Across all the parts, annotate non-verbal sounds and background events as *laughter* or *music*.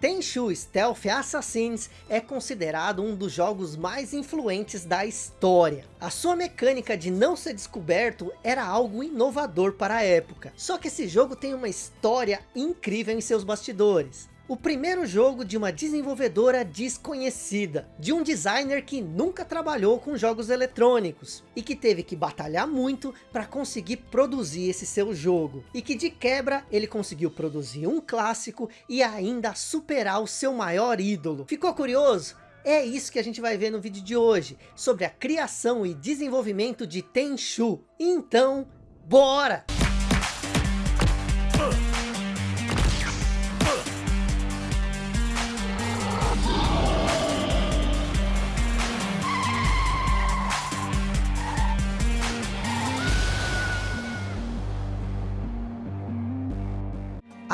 Tenchu Stealth Assassins é considerado um dos jogos mais influentes da história. A sua mecânica de não ser descoberto era algo inovador para a época. Só que esse jogo tem uma história incrível em seus bastidores o primeiro jogo de uma desenvolvedora desconhecida, de um designer que nunca trabalhou com jogos eletrônicos, e que teve que batalhar muito para conseguir produzir esse seu jogo, e que de quebra ele conseguiu produzir um clássico e ainda superar o seu maior ídolo. Ficou curioso? É isso que a gente vai ver no vídeo de hoje, sobre a criação e desenvolvimento de Tenchu. Então, bora!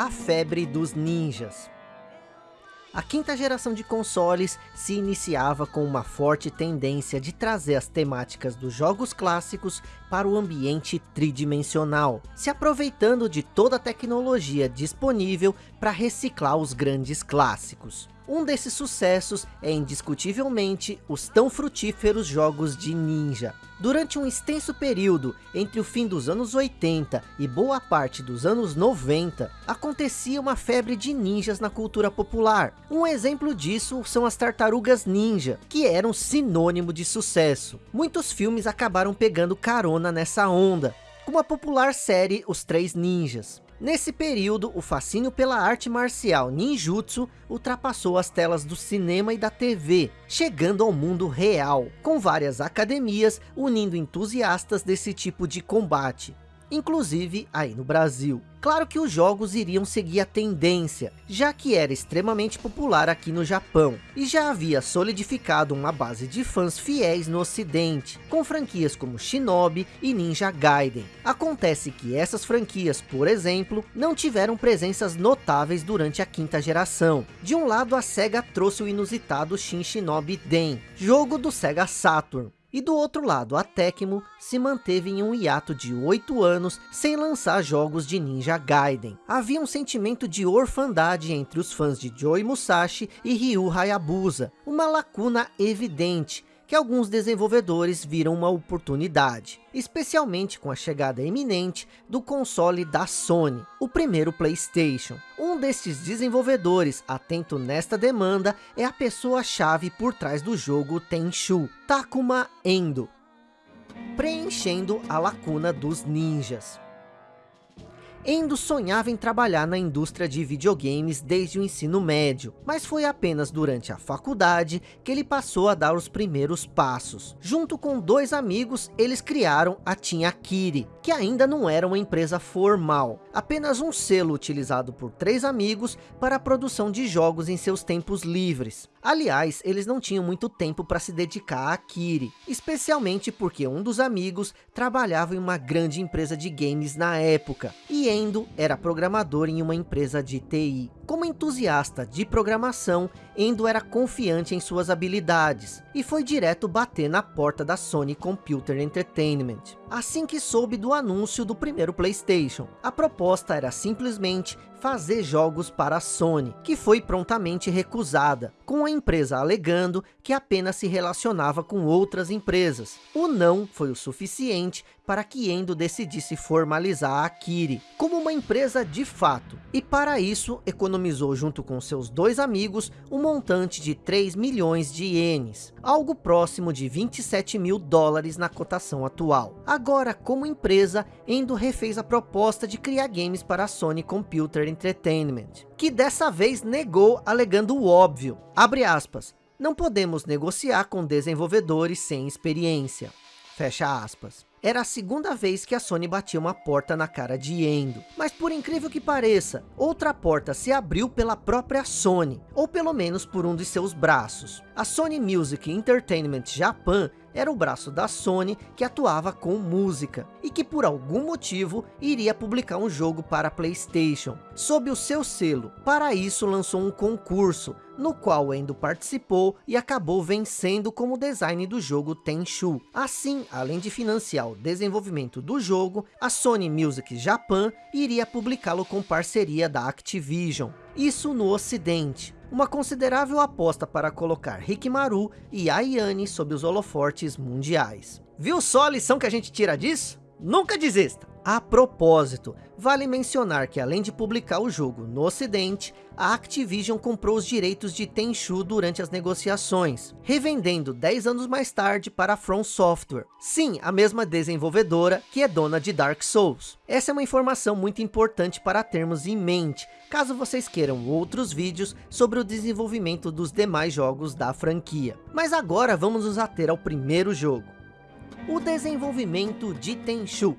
A febre dos ninjas. A quinta geração de consoles se iniciava com uma forte tendência de trazer as temáticas dos jogos clássicos para o ambiente tridimensional, se aproveitando de toda a tecnologia disponível para reciclar os grandes clássicos. Um desses sucessos é indiscutivelmente os tão frutíferos jogos de ninja. Durante um extenso período entre o fim dos anos 80 e boa parte dos anos 90, acontecia uma febre de ninjas na cultura popular. Um exemplo disso são as tartarugas ninja, que eram sinônimo de sucesso. Muitos filmes acabaram pegando carona nessa onda, como a popular série Os Três Ninjas. Nesse período, o fascínio pela arte marcial ninjutsu ultrapassou as telas do cinema e da TV, chegando ao mundo real, com várias academias unindo entusiastas desse tipo de combate inclusive aí no Brasil. Claro que os jogos iriam seguir a tendência, já que era extremamente popular aqui no Japão, e já havia solidificado uma base de fãs fiéis no ocidente, com franquias como Shinobi e Ninja Gaiden. Acontece que essas franquias, por exemplo, não tiveram presenças notáveis durante a quinta geração. De um lado a SEGA trouxe o inusitado Shin Shinobi Den, jogo do SEGA Saturn, e do outro lado, a Tecmo se manteve em um hiato de 8 anos sem lançar jogos de Ninja Gaiden. Havia um sentimento de orfandade entre os fãs de Joe Musashi e Ryu Hayabusa, uma lacuna evidente que alguns desenvolvedores viram uma oportunidade, especialmente com a chegada iminente do console da Sony, o primeiro Playstation. Um destes desenvolvedores atento nesta demanda é a pessoa-chave por trás do jogo Tenchu, Takuma Endo, preenchendo a lacuna dos ninjas. Endo sonhava em trabalhar na indústria de videogames desde o ensino médio, mas foi apenas durante a faculdade que ele passou a dar os primeiros passos. Junto com dois amigos, eles criaram a Team Akiri, que ainda não era uma empresa formal, apenas um selo utilizado por três amigos para a produção de jogos em seus tempos livres. Aliás, eles não tinham muito tempo para se dedicar a Akiri, especialmente porque um dos amigos trabalhava em uma grande empresa de games na época, e Endo era programador em uma empresa de TI. Como entusiasta de programação, Endo era confiante em suas habilidades, e foi direto bater na porta da Sony Computer Entertainment. Assim que soube do anúncio do primeiro Playstation, a proposta era simplesmente fazer jogos para a Sony, que foi prontamente recusada, com a empresa alegando que apenas se relacionava com outras empresas. O não foi o suficiente para que Endo decidisse formalizar a Akiri como uma empresa de fato, e para isso economizou junto com seus dois amigos um montante de 3 milhões de ienes, algo próximo de 27 mil dólares na cotação atual. Agora, como empresa, Endo refez a proposta de criar games para a Sony Computer Entertainment, que dessa vez negou alegando o óbvio, abre aspas, não podemos negociar com desenvolvedores sem experiência, fecha aspas. Era a segunda vez que a Sony batia uma porta na cara de Endo. Mas por incrível que pareça, outra porta se abriu pela própria Sony, ou pelo menos por um de seus braços. A Sony Music Entertainment Japan era o braço da Sony que atuava com música, e que por algum motivo iria publicar um jogo para Playstation, sob o seu selo. Para isso lançou um concurso, no qual Endo participou e acabou vencendo como design do jogo Tenchu. Assim, além de financiar o desenvolvimento do jogo, a Sony Music Japan iria publicá-lo com parceria da Activision. Isso no ocidente uma considerável aposta para colocar Rikimaru e Ayane sob os holofortes mundiais. Viu só a lição que a gente tira disso? Nunca desista! A propósito, vale mencionar que além de publicar o jogo no ocidente, a Activision comprou os direitos de Tenchu durante as negociações, revendendo 10 anos mais tarde para a From Software. Sim, a mesma desenvolvedora que é dona de Dark Souls. Essa é uma informação muito importante para termos em mente, caso vocês queiram outros vídeos sobre o desenvolvimento dos demais jogos da franquia. Mas agora vamos nos ater ao primeiro jogo. O desenvolvimento de Tenchu.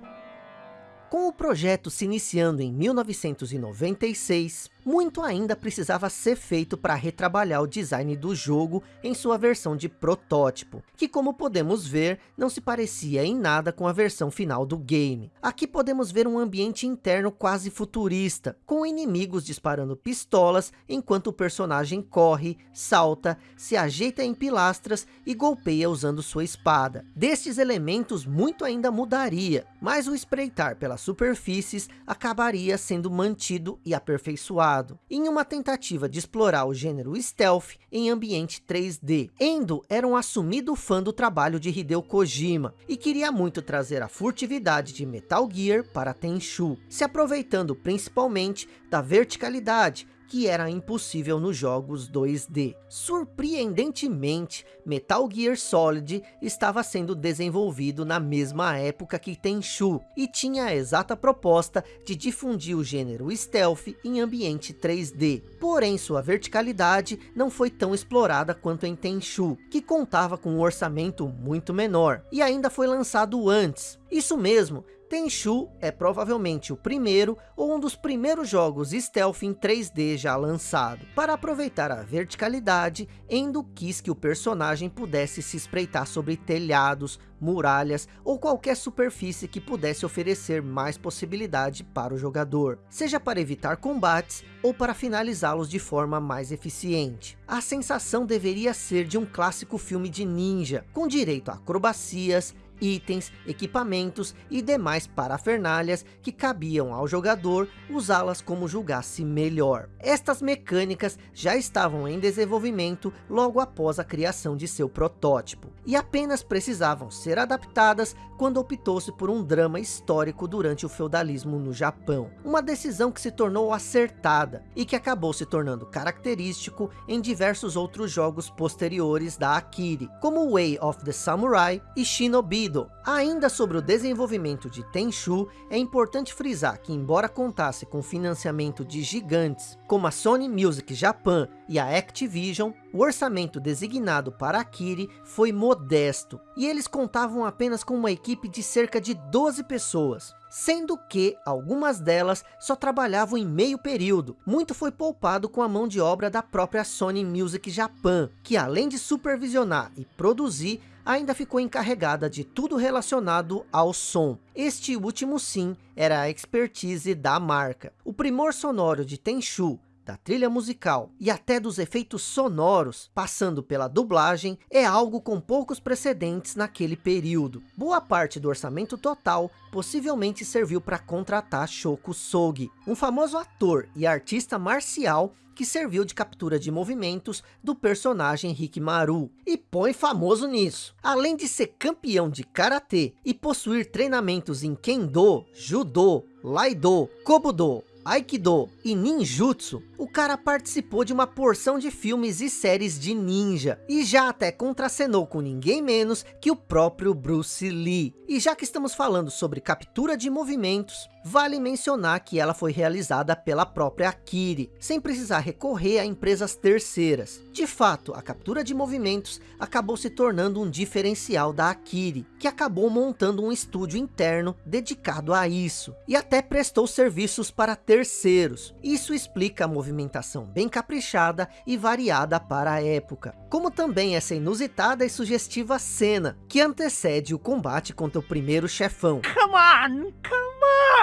Com o projeto se iniciando em 1996, muito ainda precisava ser feito para retrabalhar o design do jogo em sua versão de protótipo, que como podemos ver, não se parecia em nada com a versão final do game. Aqui podemos ver um ambiente interno quase futurista, com inimigos disparando pistolas enquanto o personagem corre, salta, se ajeita em pilastras e golpeia usando sua espada. Destes elementos muito ainda mudaria, mas o espreitar pelas superfícies acabaria sendo mantido e aperfeiçoado em uma tentativa de explorar o gênero stealth em ambiente 3D. Endo era um assumido fã do trabalho de Hideo Kojima e queria muito trazer a furtividade de Metal Gear para Tenchu, se aproveitando principalmente da verticalidade que era impossível nos jogos 2D. Surpreendentemente, Metal Gear Solid estava sendo desenvolvido na mesma época que Tenchu, e tinha a exata proposta de difundir o gênero stealth em ambiente 3D. Porém, sua verticalidade não foi tão explorada quanto em Tenchu, que contava com um orçamento muito menor, e ainda foi lançado antes. Isso mesmo, Tenchu é provavelmente o primeiro ou um dos primeiros jogos stealth em 3D já lançado. Para aproveitar a verticalidade, Endo quis que o personagem pudesse se espreitar sobre telhados, muralhas ou qualquer superfície que pudesse oferecer mais possibilidade para o jogador, seja para evitar combates ou para finalizá-los de forma mais eficiente. A sensação deveria ser de um clássico filme de ninja, com direito a acrobacias, itens, equipamentos e demais parafernálias que cabiam ao jogador usá-las como julgasse melhor. Estas mecânicas já estavam em desenvolvimento logo após a criação de seu protótipo, e apenas precisavam ser adaptadas quando optou-se por um drama histórico durante o feudalismo no Japão. Uma decisão que se tornou acertada, e que acabou se tornando característico em diversos outros jogos posteriores da Akiri, como Way of the Samurai e Shinobi Ainda sobre o desenvolvimento de Tenchu, é importante frisar que embora contasse com financiamento de gigantes como a Sony Music Japan e a Activision, o orçamento designado para Akiri foi modesto, e eles contavam apenas com uma equipe de cerca de 12 pessoas, sendo que algumas delas só trabalhavam em meio período. Muito foi poupado com a mão de obra da própria Sony Music Japan, que além de supervisionar e produzir, ainda ficou encarregada de tudo relacionado ao som. Este último sim era a expertise da marca. O primor sonoro de Tenchu da trilha musical e até dos efeitos sonoros, passando pela dublagem, é algo com poucos precedentes naquele período. Boa parte do orçamento total possivelmente serviu para contratar Shoko Sogi, um famoso ator e artista marcial que serviu de captura de movimentos do personagem Rikimaru. E põe famoso nisso. Além de ser campeão de Karatê e possuir treinamentos em Kendo, Judô, Laido, Kobudo, Aikido e Ninjutsu, o cara participou de uma porção de filmes e séries de ninja, e já até contracenou com ninguém menos que o próprio Bruce Lee. E já que estamos falando sobre captura de movimentos, Vale mencionar que ela foi realizada pela própria Akiri, sem precisar recorrer a empresas terceiras. De fato, a captura de movimentos acabou se tornando um diferencial da Akiri, que acabou montando um estúdio interno dedicado a isso, e até prestou serviços para terceiros. Isso explica a movimentação bem caprichada e variada para a época, como também essa inusitada e sugestiva cena, que antecede o combate contra o primeiro chefão. Come on, come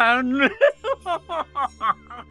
on! *laughs*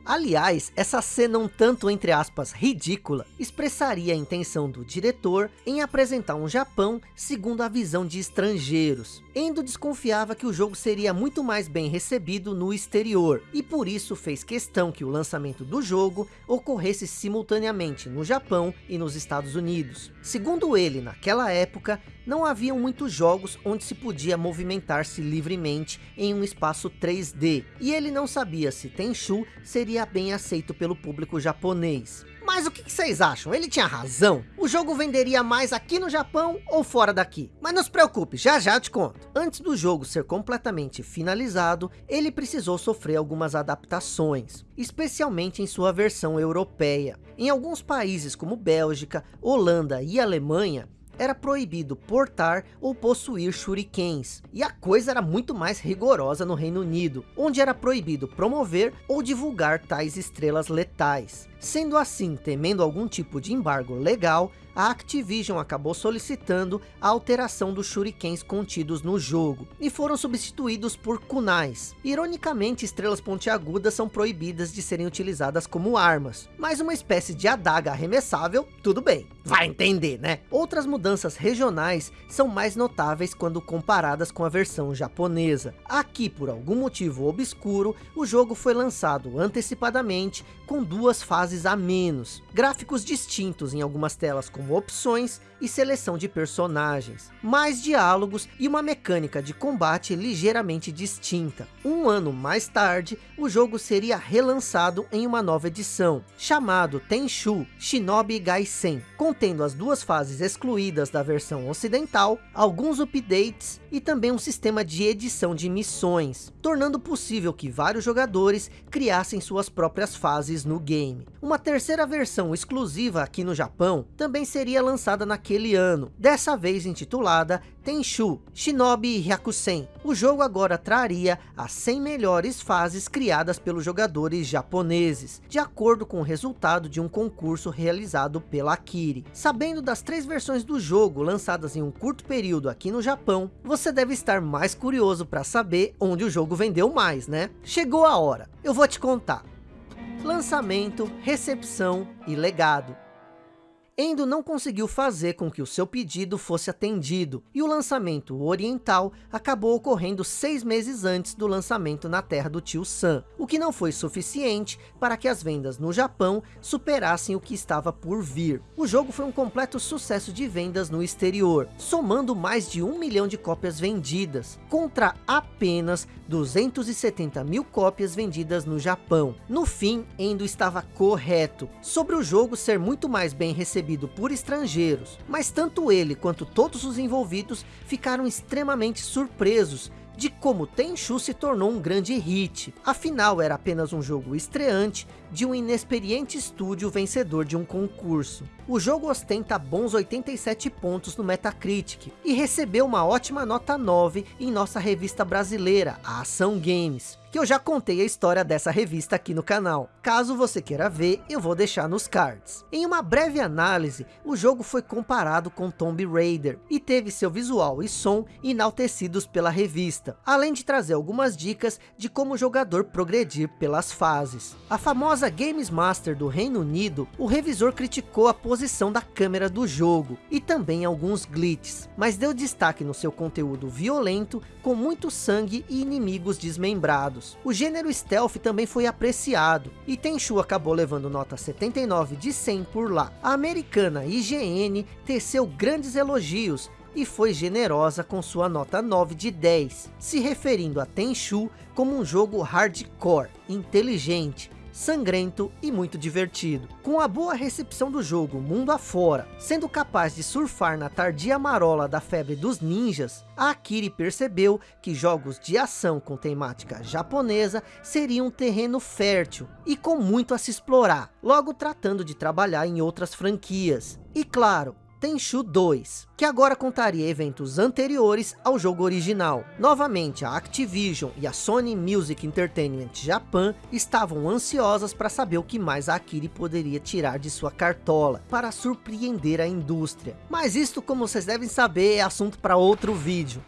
Aliás, essa cena um tanto, entre aspas, ridícula, expressaria a intenção do diretor em apresentar um Japão segundo a visão de estrangeiros. Endo desconfiava que o jogo seria muito mais bem recebido no exterior, e por isso fez questão que o lançamento do jogo ocorresse simultaneamente no Japão e nos Estados Unidos. Segundo ele, naquela época, não haviam muitos jogos onde se podia movimentar-se livremente em um espaço 3D, e ele não sabia se Tenchu seria bem aceito pelo público japonês. Mas o que vocês acham? Ele tinha razão? O jogo venderia mais aqui no Japão ou fora daqui? Mas não se preocupe, já já te conto. Antes do jogo ser completamente finalizado, ele precisou sofrer algumas adaptações, especialmente em sua versão europeia. Em alguns países como Bélgica, Holanda e Alemanha, era proibido portar ou possuir shurikens. E a coisa era muito mais rigorosa no Reino Unido, onde era proibido promover ou divulgar tais estrelas letais. Sendo assim, temendo algum tipo de embargo legal, a Activision acabou solicitando a alteração dos shurikens contidos no jogo, e foram substituídos por kunais. Ironicamente, estrelas pontiagudas são proibidas de serem utilizadas como armas, mas uma espécie de adaga arremessável, tudo bem, vai entender, né? Outras mudanças regionais são mais notáveis quando comparadas com a versão japonesa. Aqui, por algum motivo obscuro, o jogo foi lançado antecipadamente com duas fases a menos, gráficos distintos em algumas telas como opções e seleção de personagens, mais diálogos e uma mecânica de combate ligeiramente distinta. Um ano mais tarde, o jogo seria relançado em uma nova edição, chamado Tenchu Shinobi Gaisen, contendo as duas fases excluídas da versão ocidental, alguns updates e também um sistema de edição de missões, tornando possível que vários jogadores criassem suas próprias fases no game. Uma terceira versão exclusiva aqui no Japão também seria lançada naquele ano, dessa vez intitulada Tenchu Shinobi Hyakusen. O jogo agora traria as 100 melhores fases criadas pelos jogadores japoneses, de acordo com o resultado de um concurso realizado pela Akiri. Sabendo das três versões do jogo lançadas em um curto período aqui no Japão, você deve estar mais curioso para saber onde o jogo vendeu mais, né? Chegou a hora, eu vou te contar. Lançamento, recepção e legado. Endo não conseguiu fazer com que o seu pedido fosse atendido, e o lançamento oriental acabou ocorrendo seis meses antes do lançamento na terra do tio Sam, o que não foi suficiente para que as vendas no Japão superassem o que estava por vir. O jogo foi um completo sucesso de vendas no exterior, somando mais de um milhão de cópias vendidas, contra apenas 270 mil cópias vendidas no Japão. No fim, Endo estava correto, sobre o jogo ser muito mais bem recebido recebido por estrangeiros, mas tanto ele quanto todos os envolvidos ficaram extremamente surpresos de como Tenchu se tornou um grande hit. Afinal, era apenas um jogo estreante de um inexperiente estúdio vencedor de um concurso. O jogo ostenta bons 87 pontos no Metacritic e recebeu uma ótima nota 9 em nossa revista brasileira, a Ação Games que eu já contei a história dessa revista aqui no canal. Caso você queira ver, eu vou deixar nos cards. Em uma breve análise, o jogo foi comparado com Tomb Raider e teve seu visual e som enaltecidos pela revista, além de trazer algumas dicas de como o jogador progredir pelas fases. A famosa Games Master do Reino Unido, o revisor criticou a posição da câmera do jogo e também alguns glitches, mas deu destaque no seu conteúdo violento, com muito sangue e inimigos desmembrados o gênero stealth também foi apreciado, e Tenchu acabou levando nota 79 de 100 por lá. A americana IGN teceu grandes elogios, e foi generosa com sua nota 9 de 10, se referindo a Tenchu como um jogo hardcore, inteligente, sangrento e muito divertido. Com a boa recepção do jogo mundo afora, sendo capaz de surfar na tardia marola da febre dos ninjas, a Akiri percebeu que jogos de ação com temática japonesa seriam um terreno fértil e com muito a se explorar, logo tratando de trabalhar em outras franquias. E claro, Tenchu 2, que agora contaria eventos anteriores ao jogo original. Novamente, a Activision e a Sony Music Entertainment Japan estavam ansiosas para saber o que mais a Akiri poderia tirar de sua cartola, para surpreender a indústria. Mas isto, como vocês devem saber, é assunto para outro vídeo.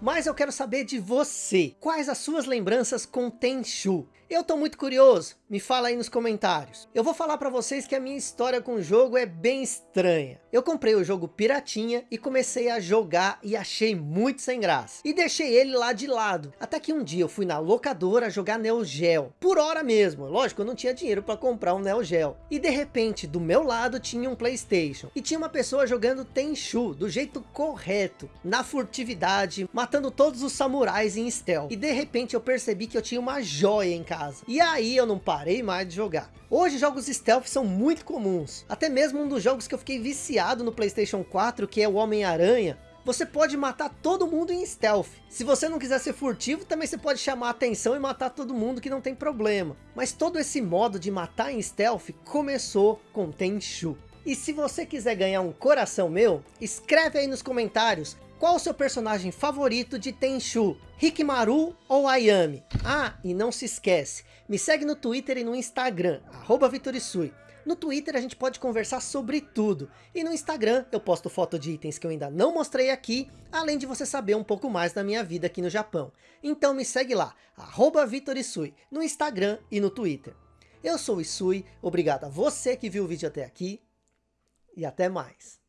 Mas eu quero saber de você, quais as suas lembranças com Tenchu? Eu tô muito curioso, me fala aí nos comentários. Eu vou falar para vocês que a minha história com o jogo é bem estranha. Eu comprei o jogo piratinha e comecei a jogar e achei muito sem graça. E deixei ele lá de lado. Até que um dia eu fui na locadora jogar Neo Geo. Por hora mesmo. Lógico, eu não tinha dinheiro para comprar um Neo Geo. E de repente, do meu lado tinha um Playstation. E tinha uma pessoa jogando Tenchu, do jeito correto. Na furtividade, matando todos os samurais em stealth. E de repente eu percebi que eu tinha uma joia em casa. E aí eu não parei mais de jogar. Hoje jogos stealth são muito comuns. Até mesmo um dos jogos que eu fiquei viciado no Playstation 4, que é o Homem-Aranha, você pode matar todo mundo em stealth. Se você não quiser ser furtivo, também você pode chamar atenção e matar todo mundo que não tem problema. Mas todo esse modo de matar em stealth começou com Tenchu. E se você quiser ganhar um coração meu, escreve aí nos comentários qual o seu personagem favorito de Tenchu? Hikimaru ou Ayami? Ah, e não se esquece, me segue no Twitter e no Instagram, arroba Vitorisui. No Twitter a gente pode conversar sobre tudo. E no Instagram eu posto foto de itens que eu ainda não mostrei aqui, além de você saber um pouco mais da minha vida aqui no Japão. Então me segue lá, arroba Vitorisui, no Instagram e no Twitter. Eu sou o Isui, obrigado a você que viu o vídeo até aqui, e até mais.